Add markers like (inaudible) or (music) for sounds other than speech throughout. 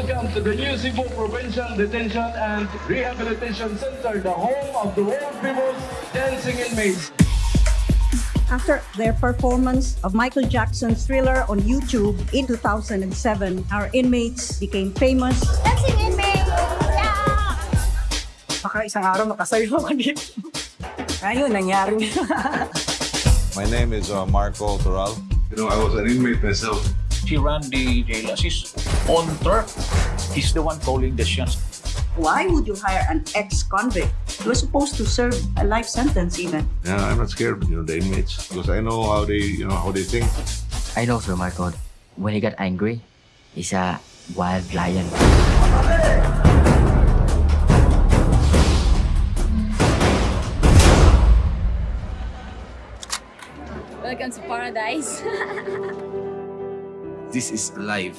Welcome to the new Cebu Provincial Detention and Rehabilitation Center, the home of the world famous dancing inmates. After their performance of Michael Jackson's Thriller on YouTube in 2007, our inmates became famous. Dancing inmate! Yeah! Baka isang araw makasayo ako dito. (laughs) Ayun, nangyari. My name is uh, Marco Toral. You know, I was an inmate myself. She ran the jail as his own turf. He's the one calling the shots. Why would you hire an ex-convict? He was supposed to serve a life sentence even. Yeah, I'm not scared, you know, the inmates because I know how they, you know, how they think. I know Sir Marco. When he got angry, he's a wild lion. Welcome to paradise. (laughs) This is life.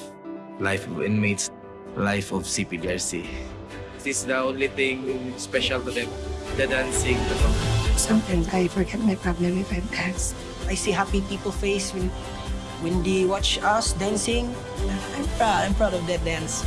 Life of inmates. Life of CPDRC. This is the only thing special to them. The dancing. The. Sometimes I forget my problem if I dance. I see happy people face when when they watch us dancing. I'm proud. I'm proud of that dance.